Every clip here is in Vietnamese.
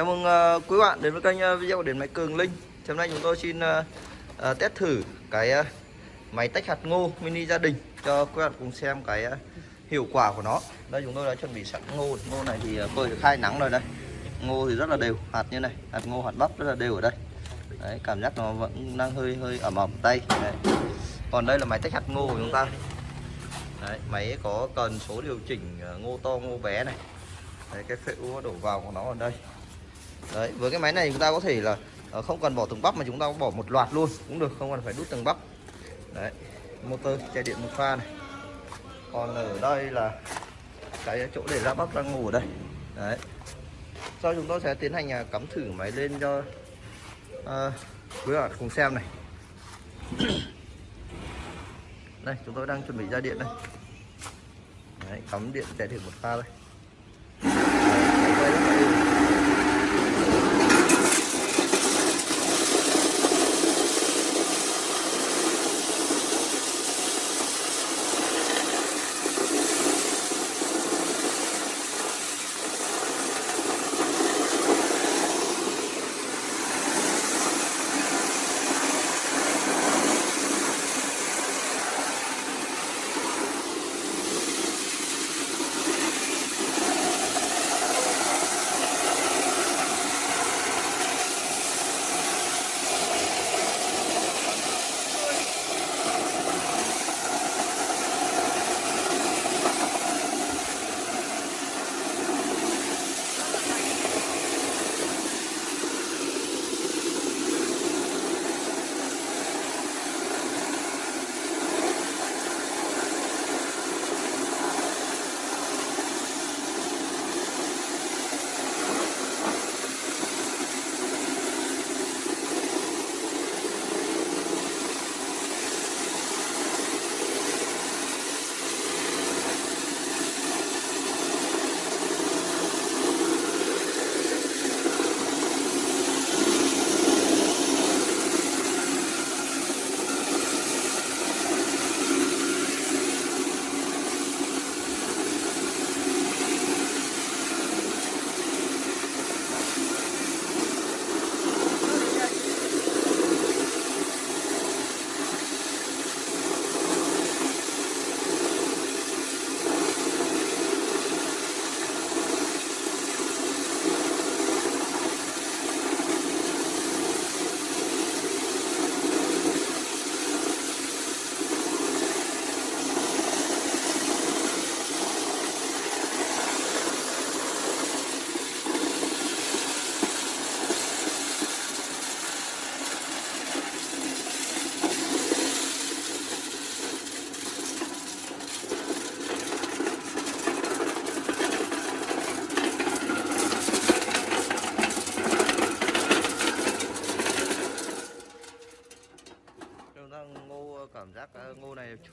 Chào mừng uh, quý bạn đến với kênh uh, video của Điện Máy Cường Linh. Hôm nay chúng tôi xin uh, uh, test thử cái uh, máy tách hạt ngô mini gia đình Cho quý bạn cùng xem cái uh, hiệu quả của nó. Đây chúng tôi đã chuẩn bị sẵn ngô. Ngô này thì uh, phơi được hai nắng rồi đây. Ngô thì rất là đều, hạt như này Hạt ngô, hạt bắp rất là đều ở đây. Đấy, cảm giác nó vẫn đang hơi hơi ẩm ẩm tay. Đấy. Còn đây là máy tách hạt ngô của chúng ta. Đấy, máy có cần số điều chỉnh uh, ngô to ngô bé này. Đấy, cái phễu đổ vào của nó ở đây. Đấy, với cái máy này chúng ta có thể là ờ, không cần bỏ từng bắp mà chúng ta bỏ một loạt luôn cũng được, không cần phải đút từng bắp. Đấy, motor chạy điện một pha này. Còn ở đây là cái chỗ để ra bắp đang ngủ ở đây. Đấy. Sau chúng tôi sẽ tiến hành à, cắm thử máy lên cho à, quý bạn cùng xem này. đây, chúng tôi đang chuẩn bị ra điện đây. Đấy, cắm điện chạy điện một pha đây.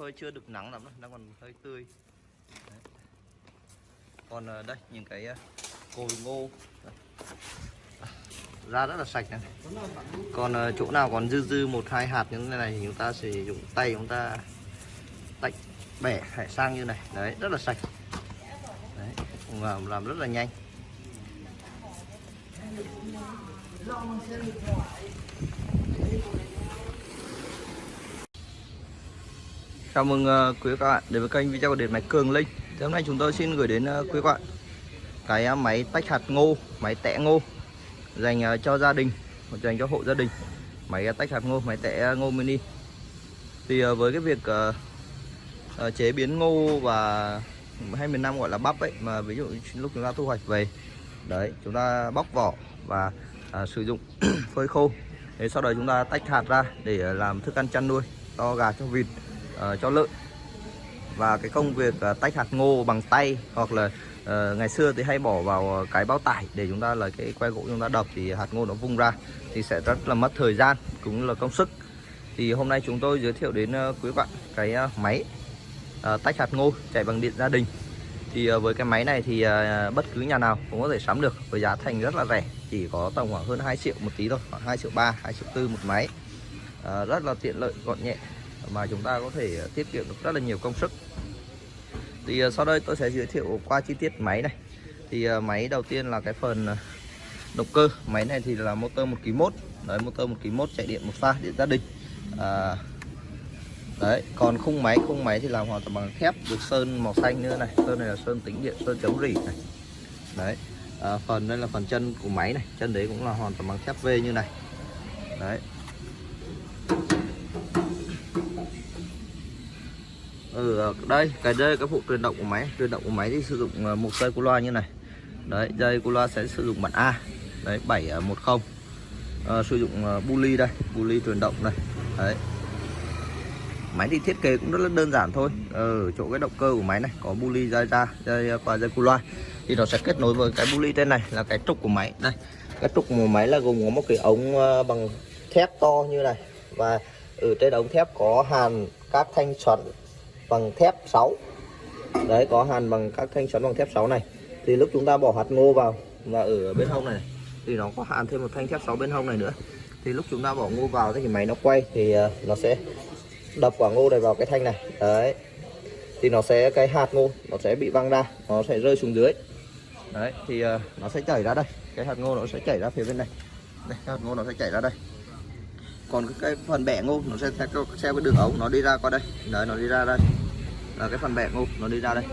Hơi chưa được nắng lắm đâu, đang còn hơi tươi. Đấy. Còn ờ, đây những cái ờ, cồi ngô ra à, rất là sạch này. Còn ờ, chỗ nào còn dư dư một hai hạt như thế này thì chúng ta sử dụng tay chúng ta tách bẻ hải sang như này. Đấy, rất là sạch. Đấy, làm, làm rất là nhanh. Chào mừng ờ, quý các bạn đến với kênh video của Điện Máy Cường Linh. Thì Hôm nay chúng tôi xin gửi đến ờ, quý các bạn Cái ờ, máy tách hạt ngô, máy tẻ ngô Dành cho gia đình, dành cho hộ gia đình. Máy tách hạt ngô, máy tẻ ngô mini. Thì với cái việc chế biến ngô và hay miền Nam gọi là bắp ấy Mà ví dụ lúc chúng ta thu hoạch về Đấy, chúng ta bóc vỏ và sử dụng phơi khô. Thế sau đó chúng ta tách hạt ra để làm thức ăn chăn nuôi cho gà cho vịt uh, cho lợn và cái công việc uh, tách hạt ngô bằng tay hoặc là uh, ngày xưa thì hay bỏ vào cái bao tải để chúng ta là cái que gỗ chúng ta đập thì hạt ngô nó vung ra thì sẽ rất là mất thời gian cũng là công sức. Thì hôm nay chúng tôi giới thiệu đến uh, quý bạn cái uh, máy uh, tách hạt ngô chạy bằng điện gia đình. Thì uh, với cái máy này thì uh, bất cứ nhà nào cũng có thể sắm được với giá thành rất là rẻ chỉ có tầm khoảng hơn 2 triệu một tí thôi khoảng 2 triệu 3 2 triệu 4 một máy. Uh, rất là tiện lợi gọn nhẹ mà chúng ta có thể ờ, tiết kiệm được rất là nhiều công sức. Thì ờ, sau đây tôi sẽ giới thiệu qua chi tiết máy này. Thì ờ, máy đầu tiên là cái phần động cơ. Máy này thì là motor một kg mốt. Đấy motor một kg mốt chạy điện một pha điện gia đình. À, đấy còn khung máy khung máy thì làm hoàn toàn bằng thép được sơn màu xanh nữa này. Sơn này là sơn tính điện sơn chống rỉ này. Đấy à, phần đây là phần chân của máy này. Chân đấy cũng là hoàn toàn bằng thép V như này. Đấy. Ừ đây cái dây cái phụ truyền động của máy. Truyền động của máy thì sử dụng ờ, một dây cu loa như này. Đấy dây cu loa sẽ sử dụng bản A. Đấy 710 à, ờ, ờ, sử dụng buly đây buly truyền động đây. Đấy. Máy thì thiết kế cũng rất là đơn giản thôi. Ở chỗ cái động cơ của máy này có buly dây ra dây qua dây cu loa. Thì nó sẽ kết nối với cái buly trên này là cái trục của máy. Đây cái trục của máy là gồm có một cái ống bằng thép to như này. Và ở trên ống thép có hàn các thanh xoắn bằng thép 6 đấy có hàn bằng các thanh xoắn bằng thép 6 này. Thì lúc chúng ta bỏ hạt ngô vào và ở bên hông này thì nó có hàn thêm một thanh thép 6 bên hông này nữa. Thì lúc chúng ta bỏ ngô vào thì máy nó quay thì ờ, nó sẽ đập quả ngô này vào cái thanh này. Đấy. Thì nó sẽ cái hạt ngô nó sẽ bị văng ra nó sẽ rơi xuống dưới. Đấy thì uh, nó sẽ chảy ra đây. Cái hạt ngô nó sẽ chảy ra phía bên này. Đây hạt ngô nó sẽ chảy ra đây. Còn cái, cái phần bẻ ngô nó sẽ theo cái đường ống nó đi ra qua đây. Đấy nó đi ra đây là cái phần bẻ ngô nó đi ra đây.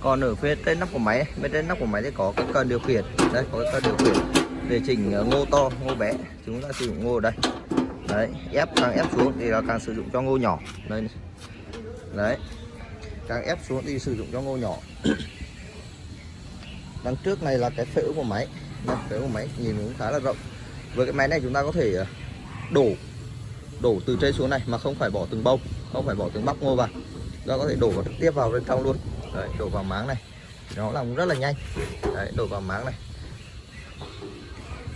Còn ở phía trên nắp của máy bên trên nắp của máy thì có cái cần điều khiển. Đây có cái cần điều khiển để chỉnh ờ, ngô to ngô bé. Chúng ta sử dụng ngô ở đây. Đấy ép càng ép xuống thì là càng sử dụng cho ngô nhỏ. Đây đấy. Càng ép xuống thì sử dụng cho ngô nhỏ. Đằng trước này là cái phễu của máy. Đây, phễu của máy nhìn cũng khá là rộng. Với cái máy này chúng ta có thể ờ, đổ đổ từ trên xuống này mà không phải bỏ từng bông không phải bỏ từng bắp ngô vào ta có thể đổ vào trực tiếp vào bên trong luôn. Đấy, đổ vào máng này. Nó làm rất là nhanh. Đấy, đổ vào máng này.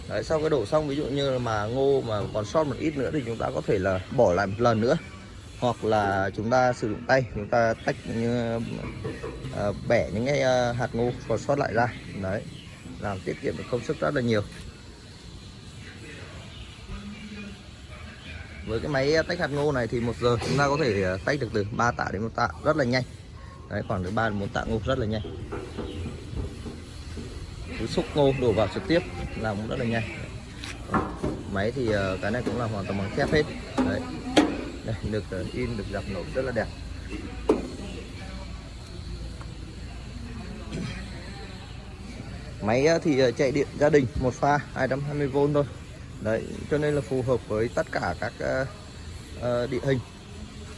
Đấy, sau cái đổ xong ví dụ như mà ngô mà còn sót một ít nữa thì chúng ta có thể là bỏ lại một lần nữa. Hoặc là chúng ta sử dụng tay chúng ta tách như uh, bẻ những cái uh, hạt ngô còn sót lại ra. Đấy làm tiết kiệm được công sức rất là nhiều. Với cái máy tách hạt ngô này thì một giờ chúng ta có thể à, tách được từ 3 tạ đến một tạ, rất là nhanh. Đấy, khoảng từ 3 đến 4 tạ ngô rất là nhanh. Cứ xúc ngô đổ vào trực tiếp làm cũng rất là nhanh. Máy thì à, cái này cũng là hoàn toàn bằng thép hết. Đấy. Đây, được à, in, được dập nổi rất là đẹp. Máy thì chạy điện gia đình một pha 220V thôi đấy cho nên là phù hợp với tất cả các uh, địa hình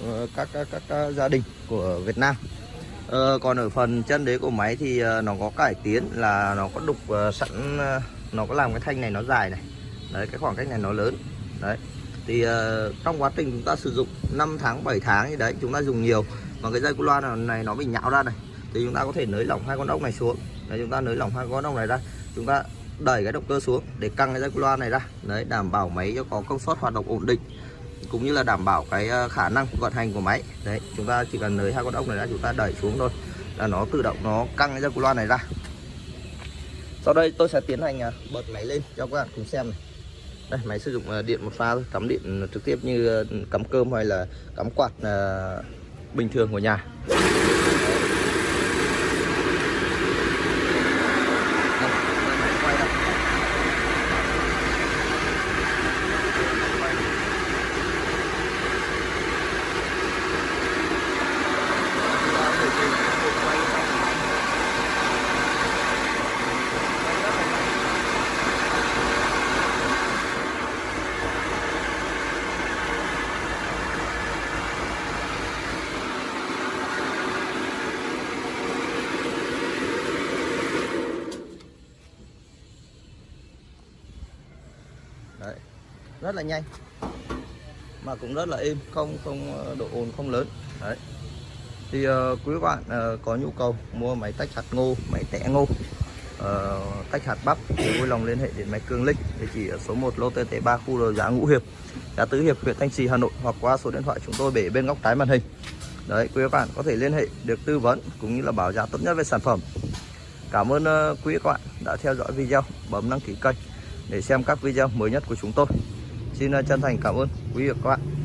uh, các, các các gia đình của Việt Nam. Uh, còn ở phần chân đế của máy thì uh, nó có cải tiến là nó có đục uh, sẵn uh, nó có làm cái thanh này nó dài này. Đấy cái khoảng cách này nó lớn. Đấy thì uh, trong quá trình chúng ta sử dụng 5 tháng 7 tháng thì đấy chúng ta dùng nhiều. Mà cái dây cu loa này nó bị nhão ra này thì chúng ta có thể nới lỏng hai con ốc này xuống. Đấy chúng ta nới lỏng hai con ốc này ra. Chúng ta đẩy cái động cơ xuống để căng cái dây cu loa này ra. Đấy, đảm bảo máy cho có công suất hoạt động ổn định, cũng như là đảm bảo cái ờ, khả năng vận hành của máy. Đấy, chúng ta chỉ cần nới hai con ốc này ra, chúng ta đẩy xuống thôi, là nó tự động nó căng cái dây cu loa này ra. Sau đây tôi sẽ tiến hành ờ, bật máy lên cho các bạn cùng xem này. Đây, máy sử dụng ờ, điện một pha thôi, cắm điện trực tiếp như cắm cơm hay là cắm quạt bình thường của nhà Đấy rất là nhanh mà cũng rất là êm không không ờ, độ ồn không lớn. Đấy. Thì uh, quý bạn uh, có nhu cầu mua máy tách hạt ngô máy tẻ ngô uh, tách hạt bắp thì vui lòng liên hệ đến máy Cường lịch địa chỉ ở số 1 lô TT3 khu đồ giá Ngũ Hiệp giá Tứ Hiệp huyện Thanh Trì Hà Nội hoặc qua số điện thoại chúng tôi để bên góc trái màn hình. Đấy quý bạn có thể liên hệ được tư vấn cũng như là bảo giá tốt nhất về sản phẩm. Cảm ơn uh, quý các bạn đã theo dõi video bấm đăng ký kênh để xem các video mới nhất của chúng tôi xin ờ, chân thành cảm ơn quý vị và các bạn.